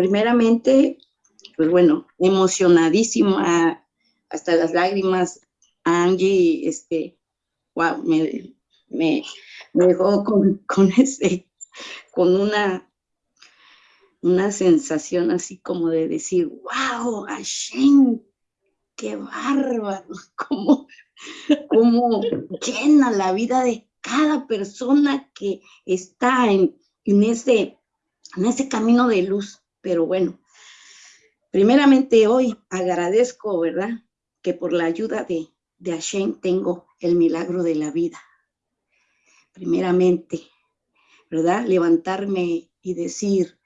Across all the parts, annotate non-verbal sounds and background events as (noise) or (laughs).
primeramente, pues bueno, emocionadísima, hasta las lágrimas, Angie, este, wow, me, me, dejó con, con, ese, con una, una sensación así como de decir, wow, Hashem, qué bárbaro, (laughs) cómo, cómo llena la vida de cada persona que está en, en, ese, en ese camino de luz. Pero bueno, primeramente hoy agradezco, ¿verdad? Que por la ayuda de, de Hashem tengo el milagro de la vida. Primeramente, ¿verdad? Levantarme y decir,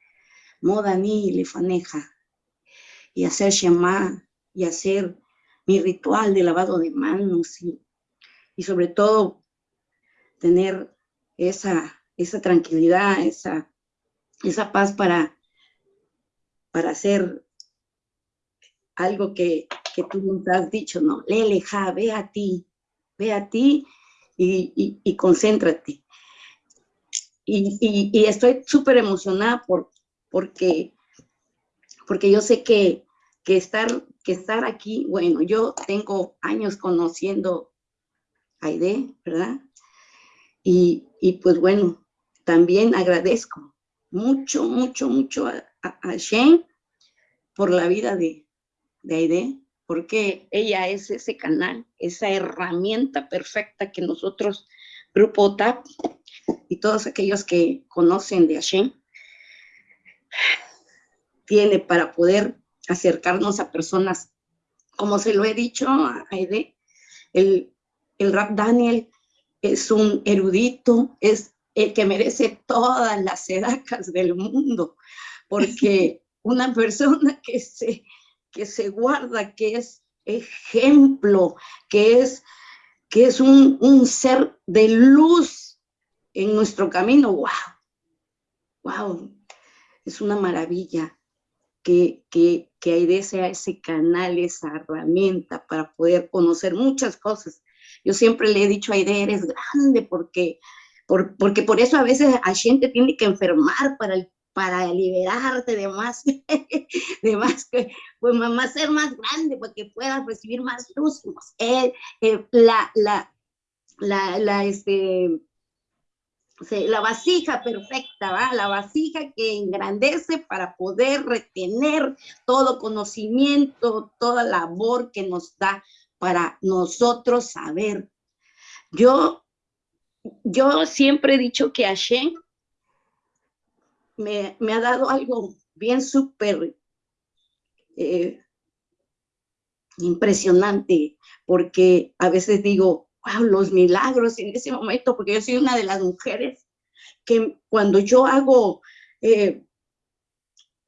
Modani lefaneja, y hacer Shema, y hacer mi ritual de lavado de manos, y, y sobre todo tener esa, esa tranquilidad, esa, esa paz para, para hacer algo que, tú nos has dicho, ¿no? Leleja, ve a ti, ve a ti y, concéntrate. Y, y, estoy súper emocionada por, porque, porque yo sé que, que, estar, que estar aquí, bueno, yo tengo años conociendo a Aide, ¿verdad? Y, y pues bueno, también agradezco mucho, mucho, mucho a, a, Shane por la vida de, de Aide, porque ella es ese canal, esa herramienta perfecta que nosotros, Grupo TAP, y todos aquellos que conocen de Hashem, tiene para poder acercarnos a personas, como se lo he dicho a Aide, el, el Rap Daniel es un erudito, es el que merece todas las sedacas del mundo, porque una persona que se que se guarda, que es ejemplo, que es, que es un, un ser de luz en nuestro camino. ¡Wow! ¡Wow! Es una maravilla que, que, que Aide sea ese canal, esa herramienta para poder conocer muchas cosas. Yo siempre le he dicho a Aide, eres grande porque, por, porque por eso a veces a gente tiene que enfermar para para liberarte de más, (laughs) de más, pues más ser más grande, para que puedas recibir más luz. Eh, la, la, la, la, este, la vasija perfecta, ¿va? la vasija que engrandece para poder retener todo conocimiento, toda labor que nos da para nosotros saber. Yo, yo siempre he dicho que Hashem me, ha dado algo bien súper eh, impresionante, porque a veces digo, wow, los milagros en ese momento, porque yo soy una de las mujeres que cuando yo hago eh,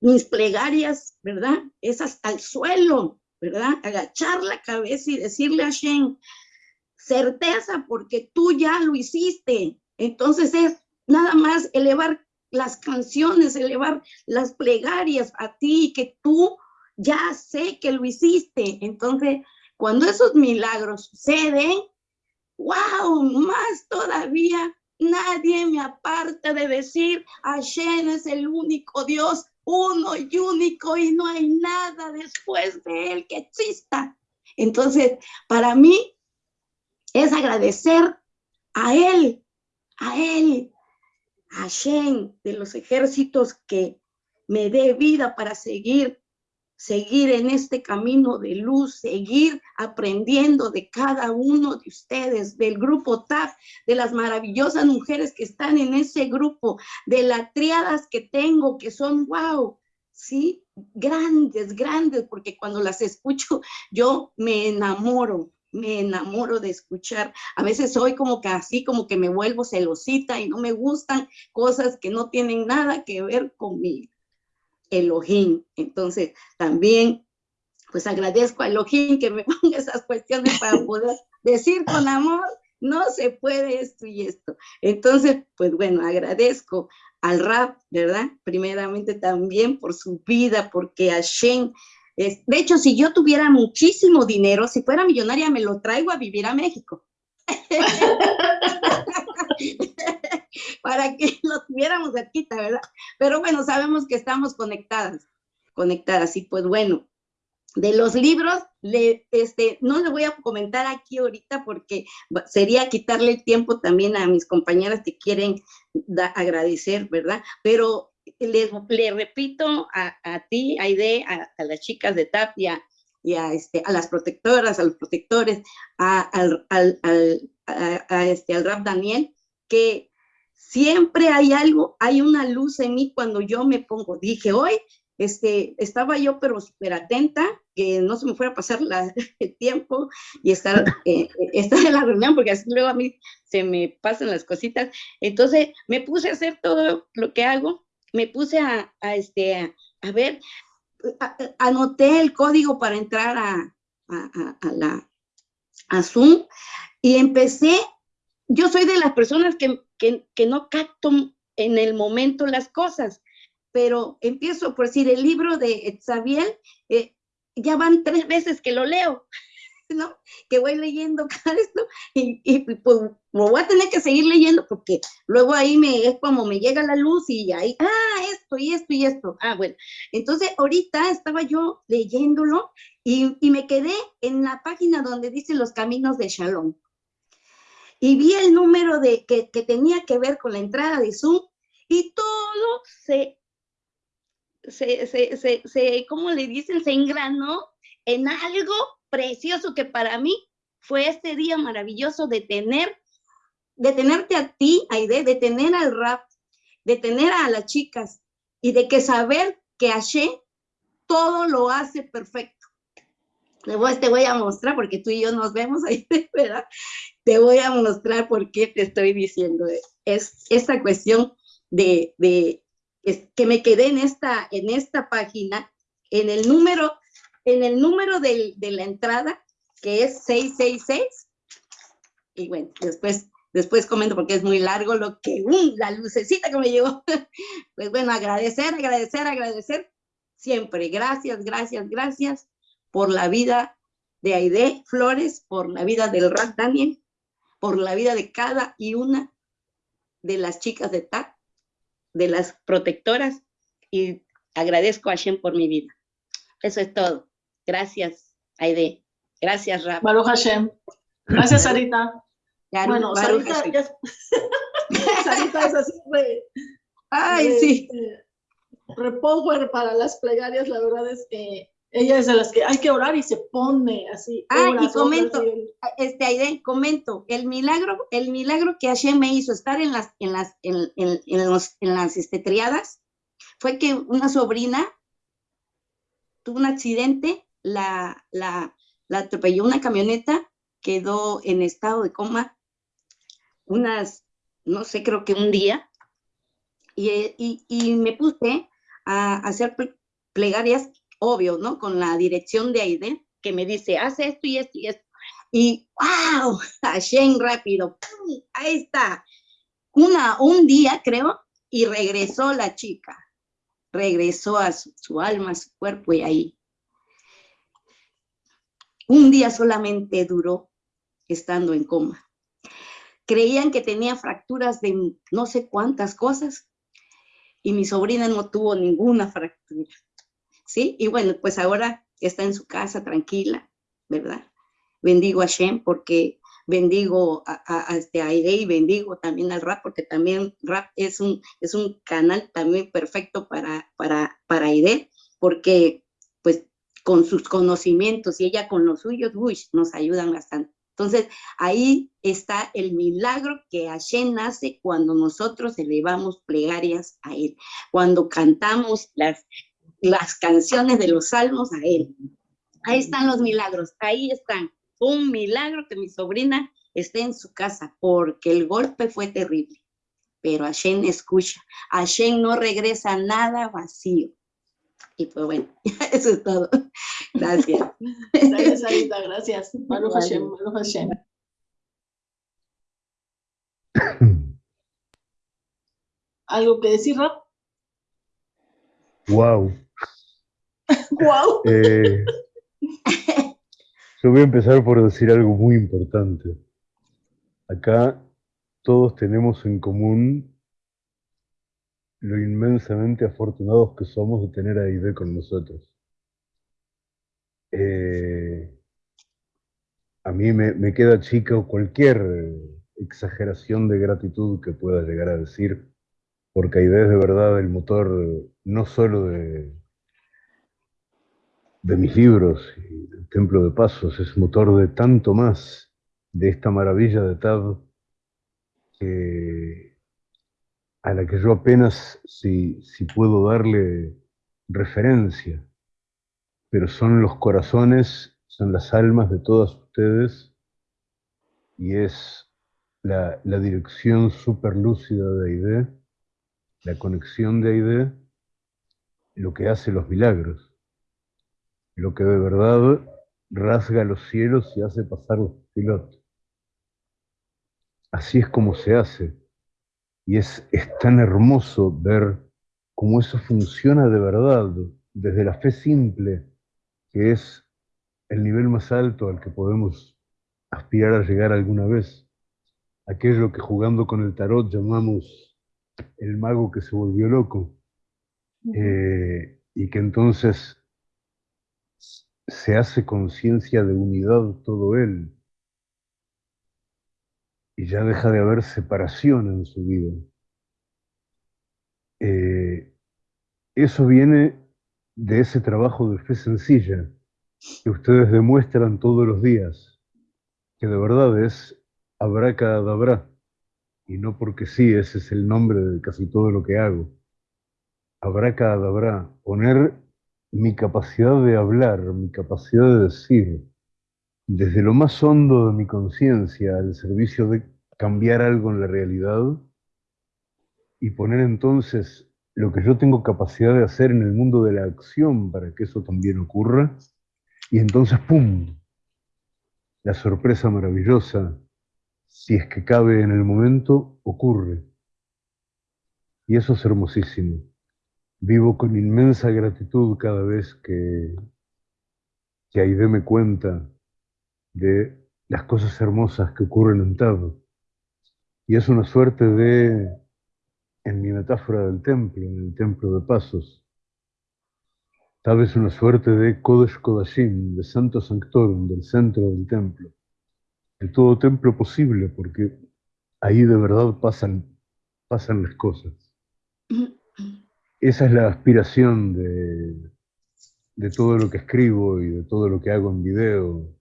mis plegarias, ¿verdad? Es hasta el suelo, ¿verdad? Agachar la cabeza y decirle a Shen, certeza, porque tú ya lo hiciste. Entonces es nada más elevar las canciones, elevar las plegarias a ti, que tú ya sé que lo hiciste. Entonces, cuando esos milagros suceden, wow, más todavía, nadie me aparta de decir, Hashem es el único Dios, uno y único, y no hay nada después de él que exista. Entonces, para mí es agradecer a él, a él, Hashem de los ejércitos que me dé vida para seguir, seguir en este camino de luz, seguir aprendiendo de cada uno de ustedes, del grupo TAF, de las maravillosas mujeres que están en ese grupo, de las triadas que tengo, que son, wow, sí, grandes, grandes, porque cuando las escucho yo me enamoro, me enamoro de escuchar. A veces soy como que así, como que me vuelvo celosita y no me gustan cosas que no tienen nada que ver con mi Elohim. Entonces, también, pues agradezco a Elohim que me (laughs) ponga esas cuestiones para poder decir con amor, no se puede esto y esto. Entonces, pues bueno, agradezco al rap, ¿verdad? Primeramente también por su vida, porque Hashem de hecho, si yo tuviera muchísimo dinero, si fuera millonaria, me lo traigo a vivir a México. (laughs) Para que lo tuviéramos cerquita, ¿verdad? Pero bueno, sabemos que estamos conectadas. conectar. Así pues, bueno, de los libros, le, este, no le voy a comentar aquí ahorita porque sería quitarle el tiempo también a mis compañeras que quieren agradecer, ¿verdad? Pero le, le repito a, a, ti, Aide, a, a las chicas de Tapia y a, este, a las protectoras, a los protectores, a, al, al, al, a, este, al Rap Daniel, que siempre hay algo, hay una luz en mí cuando yo me pongo. Dije, hoy este, estaba yo pero súper atenta, que no se me fuera a pasar la, (laughs) el tiempo y estar, eh, estar en la reunión, porque así luego a mí se me pasan las cositas. Entonces me puse a hacer todo lo que hago, me puse a, a este, a, ver, anoté el código para entrar a, a, a, la, a Zoom y empecé, yo soy de las personas que, que, que no capto en el momento las cosas pero empiezo por decir, el libro de Xavier, eh, ya van tres veces que lo leo, ¿no? Que voy leyendo (laughs) cada esto y, y pues lo voy a tener que seguir leyendo porque luego ahí me, es como me llega la luz y ahí, ah, esto y esto y esto. Ah, bueno. Entonces ahorita estaba yo leyéndolo y, y me quedé en la página donde dice los caminos de Shalom. Y vi el número de, que, que tenía que ver con la entrada de Zoom y todo se se, se, se, se, ¿cómo le dicen? Se engranó en algo precioso que para mí fue este día maravilloso de tener, de tenerte a ti, Aide, de tener al rap, de tener a las chicas y de que saber que Ashe todo lo hace perfecto. Te voy, a mostrar, porque tú y yo nos vemos ahí, (laughs) ¿verdad? Te voy a mostrar por qué te estoy diciendo. Es esta cuestión de, de, que me quedé en esta, en esta página, en el número, en el número de, la entrada, que es 666. Y bueno, después, después comento porque es muy largo lo que, uh, la lucecita que me llegó. (laughs) Pues bueno, agradecer, agradecer, agradecer siempre. Gracias, gracias, gracias por la vida de Aide Flores, por la vida del Rat Daniel, por la vida de cada y una de las chicas de TAC, de las protectoras y agradezco a Hashem por mi vida. Eso es todo. Gracias, Aide. Gracias, Rap. Baruch Hashem. Gracias, Sarita. bueno, Sarita, (laughs) Sarita es así de, Ay, sí. repower para las plegarias, la verdad es que ella es de las que hay que orar y se pone así. Ah, y comento, este Aide, comento, el milagro, el milagro que Hashem me hizo estar en las, en las, en, en, en los, en las este, triadas, fue que una sobrina tuvo un accidente, la, la, la atropelló una camioneta, quedó en estado de coma unas, no sé, creo que un día, y, y, y me puse a hacer plegarias obvio, ¿no? Con la dirección de Aide, que me dice, haz esto y esto y esto. Y wow, (laughs) Hashem rápido, ahí está. Una, un día, creo, y regresó la chica. Regresó a su, su alma, a su cuerpo y ahí. Un día solamente duró estando en coma. Creían que tenía fracturas de no sé cuántas cosas y mi sobrina no tuvo ninguna fractura. ¿sí? Y bueno, pues ahora está en su casa tranquila, ¿verdad? Bendigo a Shem porque bendigo a, este, a y bendigo también al rap, porque también rap es un, es un canal también perfecto para, para, para Aide, porque con sus conocimientos y ella con los suyos, uy, nos ayudan bastante. Entonces, ahí está el milagro que Hashem nace cuando nosotros elevamos plegarias a Él, cuando cantamos las, las canciones de los salmos a él. Ahí están los milagros, ahí están. Un milagro que mi sobrina esté en su casa, porque el golpe fue terrible. Pero Hashem escucha, Hashem no regresa nada vacío. Y pues bueno, (laughs) eso es todo. Gracias. Gracias, Sarita, gracias. (laughs) Baruch Hashem, Baruch Hashem. ¿Algo que decir, Rob? Wow. Wow. (laughs) Eh, yo voy a empezar por decir algo muy importante. Acá todos tenemos en común lo inmensamente afortunados que somos de tener a Ide con nosotros. Eh, a mí me, queda chica cualquier exageración de gratitud que pueda llegar a decir, porque Aide es de verdad el motor no solo de, de mis libros y del Templo de Pasos, es motor de tanto más de esta maravilla de Tad a la que yo apenas si, si puedo darle referencia, pero son los corazones, son las almas de todas ustedes y es la, la dirección superlúcida de Aide, la conexión de Aide, lo que hace los milagros, lo que de verdad rasga los cielos y hace pasar los pilotos. Así es como se hace. Y es, es tan hermoso ver cómo eso funciona de verdad, desde la fe simple, que es el nivel más alto al que podemos aspirar a llegar alguna vez. Aquello que jugando con el tarot llamamos el mago que se volvió loco. Eh, y que entonces se hace conciencia de unidad todo él, y ya deja de haber separación en su vida. Eh, eso viene de ese trabajo de fe sencilla que ustedes demuestran todos los días, que de verdad es abracadabra, y no porque sí, ese es el nombre de casi todo lo que hago. Abracadabra, poner mi capacidad de hablar, mi capacidad de decir, desde lo más hondo de mi conciencia al servicio de cambiar algo en la realidad y poner entonces lo que yo tengo capacidad de hacer en el mundo de la acción para que eso también ocurra, y entonces, ¡pum!, la sorpresa maravillosa, si es que cabe en el momento, ocurre. Y eso es hermosísimo. Vivo con inmensa gratitud cada vez que, que Aide me cuenta de las cosas hermosas que ocurren en Tado. Y es una suerte de, en mi metáfora del templo, en el templo de Pasos, tal vez una suerte de Kodesh Kodashim, de Santo Sanctorum, del centro del templo, de todo templo posible, porque ahí de verdad pasan, pasan las cosas. (coughs) Esa es la aspiración de, de todo lo que escribo y de todo lo que hago en video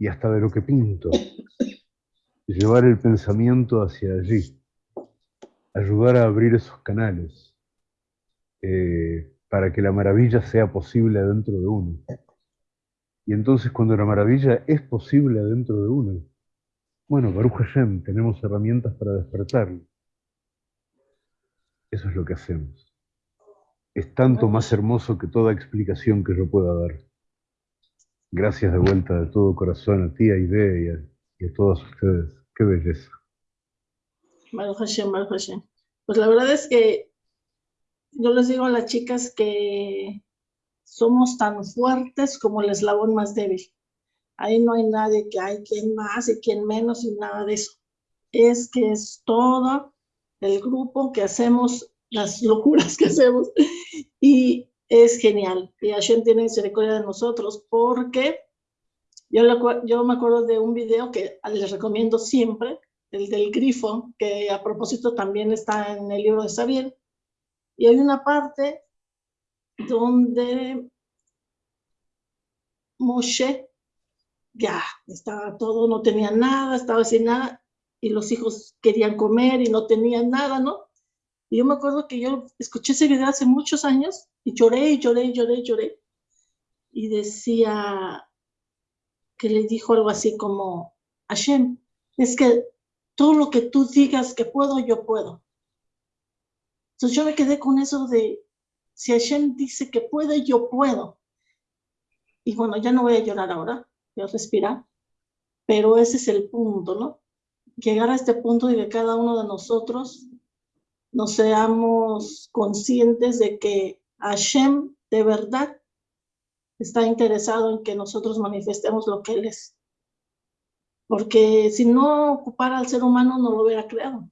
y hasta de lo que pinto llevar el pensamiento hacia allí, ayudar a abrir esos canales eh, para que la maravilla sea posible dentro de uno. Y entonces cuando la maravilla es posible dentro de uno, bueno, Baruch Hashem, tenemos herramientas para despertarlo. Eso es lo que hacemos. Es tanto más hermoso que toda explicación que yo pueda dar. Gracias de vuelta de todo corazón a ti, a Ide y a, y a todos ustedes. Qué belleza. Pues la verdad es que yo les digo a las chicas que somos tan fuertes como el eslabón más débil. Ahí no hay nadie que hay quien más y quien menos y nada de eso. Es que es todo el grupo que hacemos las locuras que hacemos y es genial. Y Hashem tiene misericordia de nosotros porque yo, yo me acuerdo de un video que les recomiendo siempre, el del grifo, que a propósito también está en el libro de Xavier. Y hay una parte donde Moshe ya estaba todo, no tenía nada, estaba sin nada, y los hijos querían comer y no tenían nada, ¿no? Y yo me acuerdo que yo escuché ese video hace muchos años y lloré y lloré y lloré y lloré. Y decía, que le dijo algo así como, Hashem, es que todo lo que tú digas que puedo, yo puedo. Entonces yo me quedé con eso de, si Hashem dice que puede, yo puedo. Y bueno, ya no voy a llorar ahora, voy a respirar, pero ese es el punto, ¿no? Llegar a este punto de que cada uno de nosotros nos seamos conscientes de que Hashem de verdad está interesado en que nosotros manifestemos lo que Él es. Porque si no ocupara al ser humano, no lo hubiera creado. O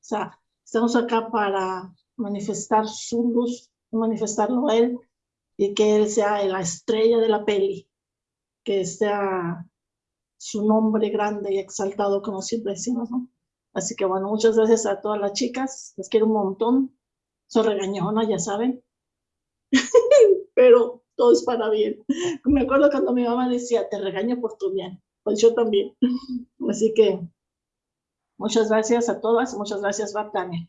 sea, estamos acá para manifestar su luz, manifestarlo a Él y que Él sea la estrella de la peli, que sea su nombre grande y exaltado como siempre decimos, ¿no? Así que bueno, muchas gracias a todas las chicas, les quiero un montón, soy regañona, ya saben, (laughs) pero todo es para bien. Me acuerdo cuando mi mamá decía, te regaño por tu bien, pues yo también. (laughs) Así que muchas gracias a todas, muchas gracias, Bartania.